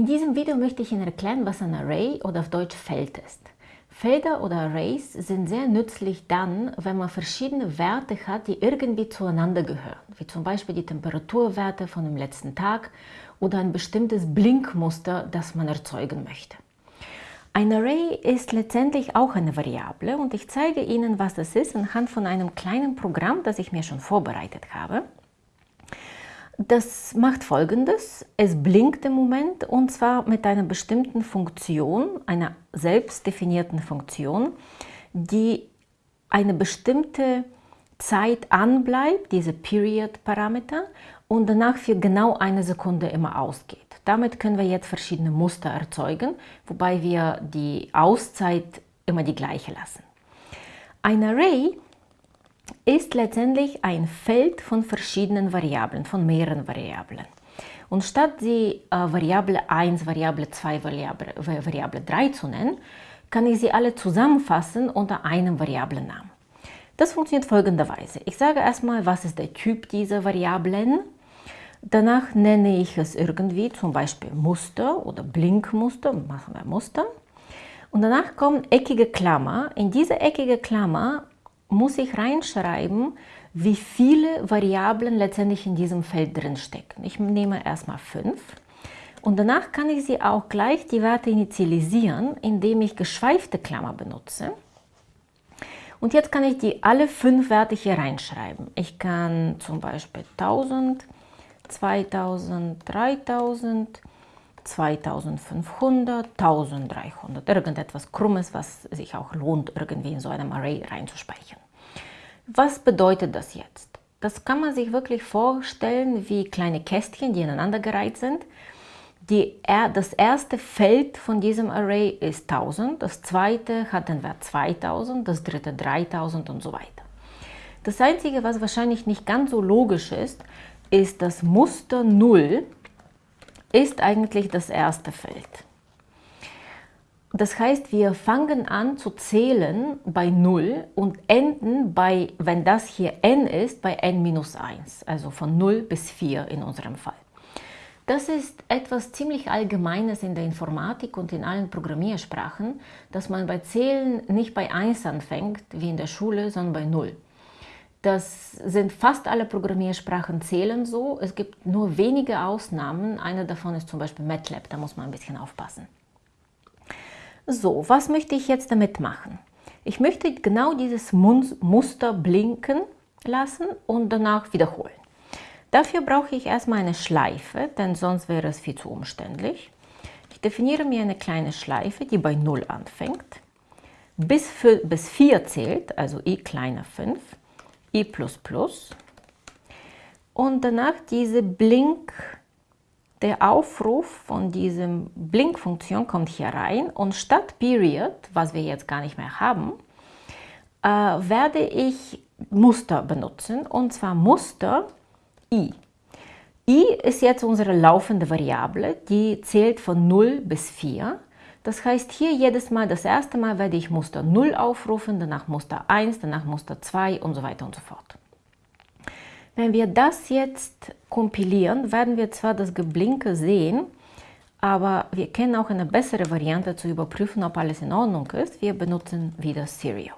In diesem Video möchte ich Ihnen erklären, was ein Array oder auf Deutsch Feld ist. Felder oder Arrays sind sehr nützlich dann, wenn man verschiedene Werte hat, die irgendwie zueinander gehören, wie zum Beispiel die Temperaturwerte von dem letzten Tag oder ein bestimmtes Blinkmuster, das man erzeugen möchte. Ein Array ist letztendlich auch eine Variable und ich zeige Ihnen, was das ist anhand von einem kleinen Programm, das ich mir schon vorbereitet habe. Das macht folgendes, es blinkt im Moment und zwar mit einer bestimmten Funktion, einer selbst definierten Funktion, die eine bestimmte Zeit anbleibt, diese Period-Parameter, und danach für genau eine Sekunde immer ausgeht. Damit können wir jetzt verschiedene Muster erzeugen, wobei wir die Auszeit immer die gleiche lassen. Ein Array ist letztendlich ein Feld von verschiedenen Variablen, von mehreren Variablen. Und statt die äh, Variable 1, Variable 2, Variable, Variable 3 zu nennen, kann ich sie alle zusammenfassen unter einem Variablennamen. Das funktioniert folgenderweise. Ich sage erstmal, was ist der Typ dieser Variablen. Danach nenne ich es irgendwie, zum Beispiel Muster oder Blinkmuster, machen wir Muster. Und danach kommt eckige Klammer. In diese eckige Klammer muss ich reinschreiben, wie viele Variablen letztendlich in diesem Feld drin stecken. Ich nehme erstmal 5 und danach kann ich sie auch gleich die Werte initialisieren, indem ich geschweifte Klammer benutze. Und jetzt kann ich die alle fünf Werte hier reinschreiben. Ich kann zum Beispiel 1000, 2000, 3000, 2500, 1300, irgendetwas Krummes, was sich auch lohnt, irgendwie in so einem Array reinzuspeichern. Was bedeutet das jetzt? Das kann man sich wirklich vorstellen wie kleine Kästchen, die ineinandergereiht sind. Die, das erste Feld von diesem Array ist 1000, das zweite hat den Wert 2000, das dritte 3000 und so weiter. Das Einzige, was wahrscheinlich nicht ganz so logisch ist, ist das Muster 0 ist eigentlich das erste Feld. Das heißt, wir fangen an zu zählen bei 0 und enden bei, wenn das hier n ist, bei n minus 1, also von 0 bis 4 in unserem Fall. Das ist etwas ziemlich Allgemeines in der Informatik und in allen Programmiersprachen, dass man bei Zählen nicht bei 1 anfängt, wie in der Schule, sondern bei 0. Das sind fast alle Programmiersprachen zählen so. Es gibt nur wenige Ausnahmen. Eine davon ist zum Beispiel MATLAB, da muss man ein bisschen aufpassen. So, was möchte ich jetzt damit machen? Ich möchte genau dieses Muster blinken lassen und danach wiederholen. Dafür brauche ich erstmal eine Schleife, denn sonst wäre es viel zu umständlich. Ich definiere mir eine kleine Schleife, die bei 0 anfängt, bis, für, bis 4 zählt, also i kleiner 5 i++ und danach diese Blink, der Aufruf von diesem Blink-Funktion kommt hier rein. Und statt Period, was wir jetzt gar nicht mehr haben, äh, werde ich Muster benutzen. Und zwar Muster i. i ist jetzt unsere laufende Variable, die zählt von 0 bis 4 das heißt, hier jedes Mal, das erste Mal werde ich Muster 0 aufrufen, danach Muster 1, danach Muster 2 und so weiter und so fort. Wenn wir das jetzt kompilieren, werden wir zwar das Geblinke sehen, aber wir kennen auch eine bessere Variante zu überprüfen, ob alles in Ordnung ist. Wir benutzen wieder Serial.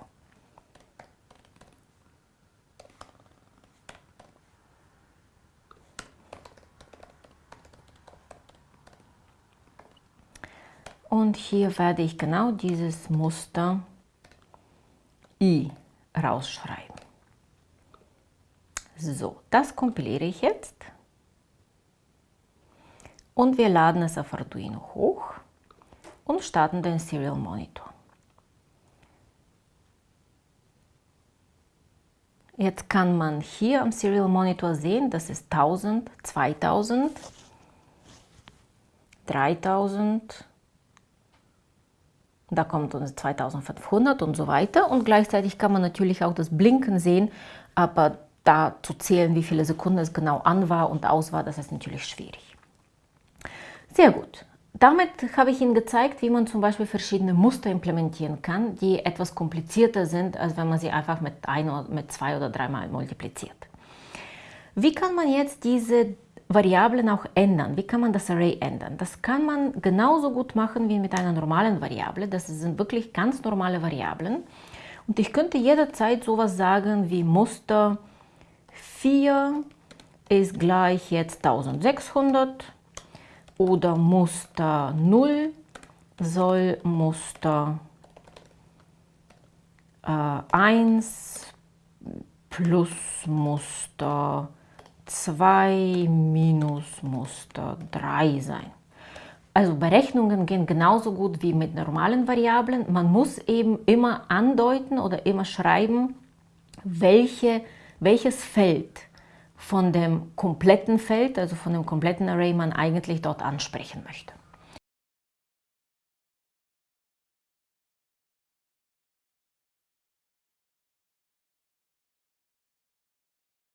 Und hier werde ich genau dieses Muster I rausschreiben. So, das kompiliere ich jetzt. Und wir laden es auf Arduino hoch und starten den Serial Monitor. Jetzt kann man hier am Serial Monitor sehen, das ist 1000, 2000, 3000, da kommt uns 2500 und so weiter. Und gleichzeitig kann man natürlich auch das Blinken sehen, aber da zu zählen, wie viele Sekunden es genau an war und aus war, das ist natürlich schwierig. Sehr gut. Damit habe ich Ihnen gezeigt, wie man zum Beispiel verschiedene Muster implementieren kann, die etwas komplizierter sind, als wenn man sie einfach mit ein, mit zwei oder dreimal multipliziert. Wie kann man jetzt diese Variablen auch ändern? Wie kann man das Array ändern? Das kann man genauso gut machen wie mit einer normalen Variable. Das sind wirklich ganz normale Variablen. Und ich könnte jederzeit sowas sagen wie Muster 4 ist gleich jetzt 1600 oder Muster 0 soll Muster äh, 1 plus Muster 2 minus Muster 3 sein. Also Berechnungen gehen genauso gut wie mit normalen Variablen. Man muss eben immer andeuten oder immer schreiben, welche, welches Feld von dem kompletten Feld, also von dem kompletten Array man eigentlich dort ansprechen möchte.